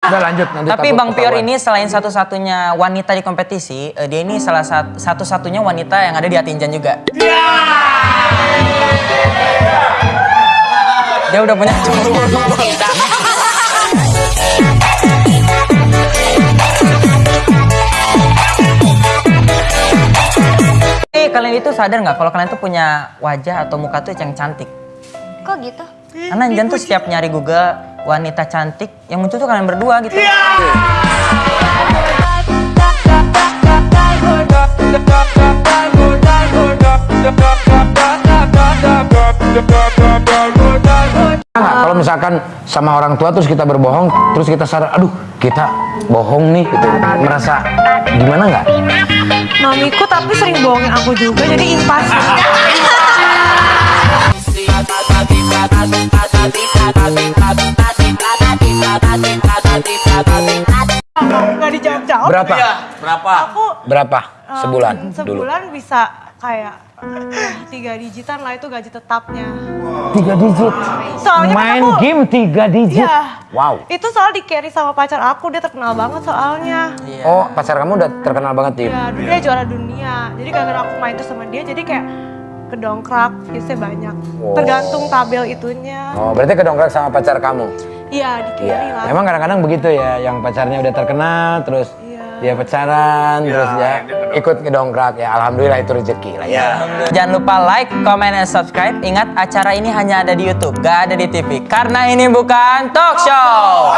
Udah lanjut nanti Tapi Bang Pior ini selain satu-satunya wanita di kompetisi, eh, dia ini salah sat- satu-satunya wanita yang ada di Atinjan juga. Dia udah punya cowok. Eh, kalian itu sadar nggak kalau kalian tuh punya wajah atau muka tuh yang cantik? Kok gitu? Karena Jan tuh setiap nyari Google wanita cantik, yang muncul tuh kalian berdua gitu. Nggak, kalau misalkan sama orang tua terus kita berbohong, terus kita sadar, aduh kita bohong nih, gitu. merasa gimana nggak? Mamiku tapi sering bohongin aku juga jadi impas. Dijawab-jawab. Berapa? Berapa? Aku Berapa um, sebulan dulu? sebulan bisa kayak tiga digitan lah itu gaji tetapnya. Tiga digit. Soalnya kan Main aku- game tiga digit. Iya. Wow. Itu soal di carry sama pacar aku dia terkenal banget soalnya. Iya. Oh pacar kamu udah terkenal banget tim. Ya, dulu dia juara dunia. Jadi gara-gara aku main tuh sama dia, jadi kayak kedongkrak, viewsnya banyak. Wow. Tergantung tabel itunya. Oh berarti kedongkrak sama pacar kamu? Iya, di Iya. lah. Memang kadang-kadang begitu ya, yang pacarnya udah terkenal, terus Iya. dia pacaran, terus ya ikut ngedongkrak ya. Alhamdulillah itu rezeki lah ya. Jangan lupa like, comment, dan subscribe. Ingat acara ini hanya ada di YouTube, gak ada di TV. Karena ini bukan talk show.